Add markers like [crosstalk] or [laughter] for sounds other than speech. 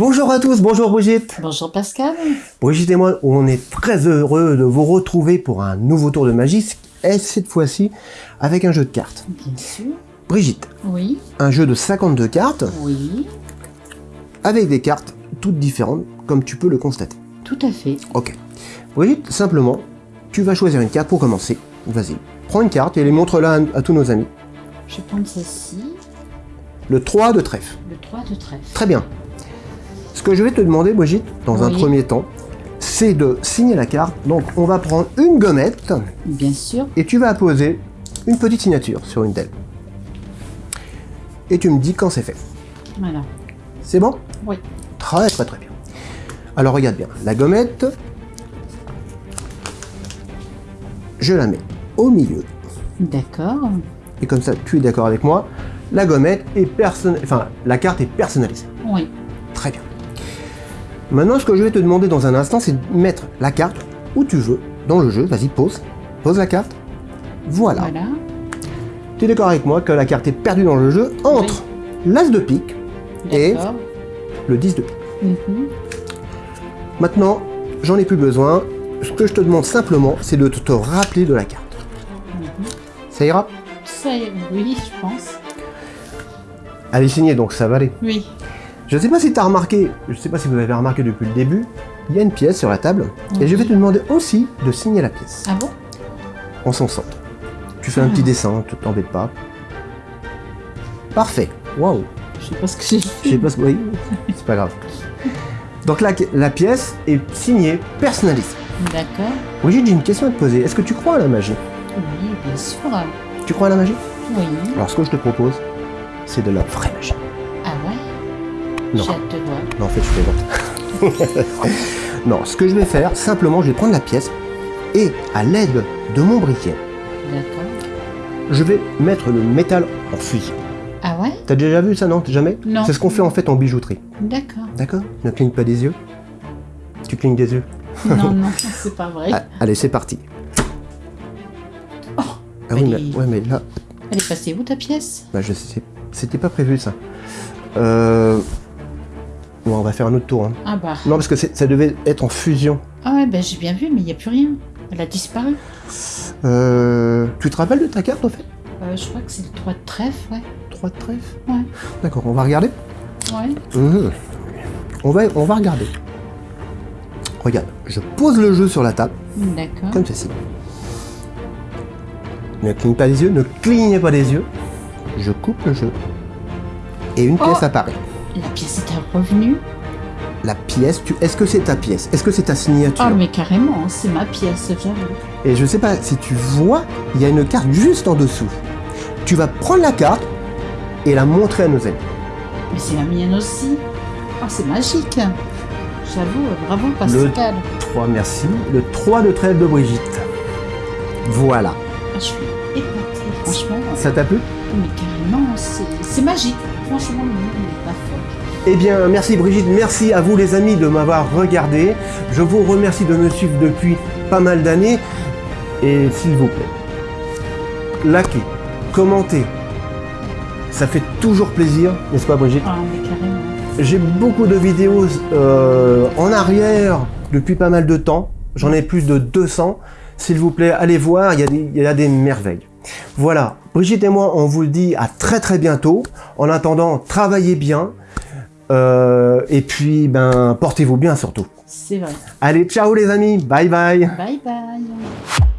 Bonjour à tous, bonjour Brigitte. Bonjour Pascal. Brigitte et moi, on est très heureux de vous retrouver pour un nouveau tour de magie, et cette fois-ci avec un jeu de cartes. Bien sûr. Brigitte, Oui. un jeu de 52 cartes Oui. avec des cartes toutes différentes, comme tu peux le constater. Tout à fait. Ok. Brigitte, simplement, tu vas choisir une carte pour commencer. Vas-y, prends une carte et les montre-la à, à tous nos amis. Je vais prendre celle-ci. Le 3 de trèfle. Le 3 de trèfle. Très bien. Ce que je vais te demander, Brigitte, dans un premier temps, c'est de signer la carte. Donc, on va prendre une gommette Bien sûr. et tu vas apposer une petite signature sur une d'elles. Et tu me dis quand c'est fait. Voilà. C'est bon? Oui. Très très très bien. Alors regarde bien, la gommette, je la mets au milieu. D'accord. Et comme ça, tu es d'accord avec moi, la gommette est person... enfin, la carte est personnalisée. Oui. Maintenant, ce que je vais te demander dans un instant, c'est de mettre la carte où tu veux dans le jeu. Vas-y, pose. Pose la carte. Voilà. Voilà. Tu es d'accord avec moi que la carte est perdue dans le jeu entre l'as de pique et le 10 de pique. Mhm. Maintenant, j'en ai plus besoin. Ce que je te demande simplement, c'est de te rappeler de la carte. Mhm. Ça ira? Ça est, oui, je pense. Elle est signée, donc ça va aller. Oui. Je ne sais pas si tu as remarqué, je ne sais pas si vous avez remarqué depuis le début, il y a une pièce sur la table, et je vais te demander aussi de signer la pièce, Ah bon? En son centre. Tu fais un petit dessin, tu t'embêtes pas. Parfait. Waouh. Je sais pas ce que j'ai Je sais pas ce oui, c'est pas grave. Donc la, la pièce est signée, personnalisée. D'accord. Brigitte, j'ai une question à te poser. Est-ce que tu crois à la magie? Oui, bien sûr. Tu crois à la magie? Oui. Alors ce que je te propose, c'est de la vraie magie. Non. Voir. En fait, je plaisante. [laughs] non, ce que je vais faire, simplement, je vais prendre la pièce et, à l'aide de mon briquet, je vais mettre le métal en fusion. Ah ouais? T'as déjà vu ça, non? Jamais? Non. C'est ce qu'on fait en fait en bijouterie. D'accord. D'accord? Ne cligne pas des yeux. Tu clignes des yeux. Non, [laughs] non, c'est pas vrai. Ah, allez, c'est parti. Oh, Ah oui, mais, ouais, mais là, Elle est passée où ta pièce? Bah, je sais, c'était pas prévu ça. Euh... Bon, on va faire un autre tour. hein. Ah bah. Non, parce que ça devait être en fusion. Ah ouais, bah j'ai bien vu, mais il n'y a plus rien. Elle a disparu. Euh... Tu te rappelles de ta carte, en fait? Euh, je crois que c'est le 3 de trèfle, ouais. 3 de trèfle? Ouais. D'accord, on va regarder Ouais. Mhm. On, va, on va regarder. Regarde, je pose le jeu sur la table, D'accord. comme ceci. Ne cligne pas les yeux, ne clignez pas les yeux. Je coupe le jeu. Et une Oh. pièce apparaît. La pièce est revenue. La pièce, tu... est-ce que c'est ta pièce? Est-ce que c'est ta signature? Ah, mais carrément, c'est ma pièce, j'avoue. Et je sais pas si tu vois, il y a une carte juste en dessous. Tu vas prendre la carte et la montrer à nos amis. Mais c'est la mienne aussi. Ah, c'est magique. J'avoue, bravo Pascal. 3, merci. Le 3 de trèfle de Brigitte. Voilà. Ah, je suis épatée, franchement. Ça t'a plu Mais carrément, c'est magique. Franchement, le monde n'est pas fort. Eh bien, merci Brigitte, merci à vous les amis de m'avoir regardé. Je vous remercie de me suivre depuis pas mal d'années. Et s'il vous plaît, likez, commentez. Ça fait toujours plaisir, n'est-ce pas Brigitte Ah, mais carrément. J'ai beaucoup de vidéos euh, en arrière depuis pas mal de temps. J'en ai plus de 200. S'il vous plaît, allez voir, il y, a des, il y a des merveilles. Voilà, Brigitte et moi, on vous le dit à très très bientôt. En attendant, travaillez bien. Euh, et puis, ben, portez-vous bien surtout. C'est vrai. Allez, ciao les amis, bye bye Bye bye.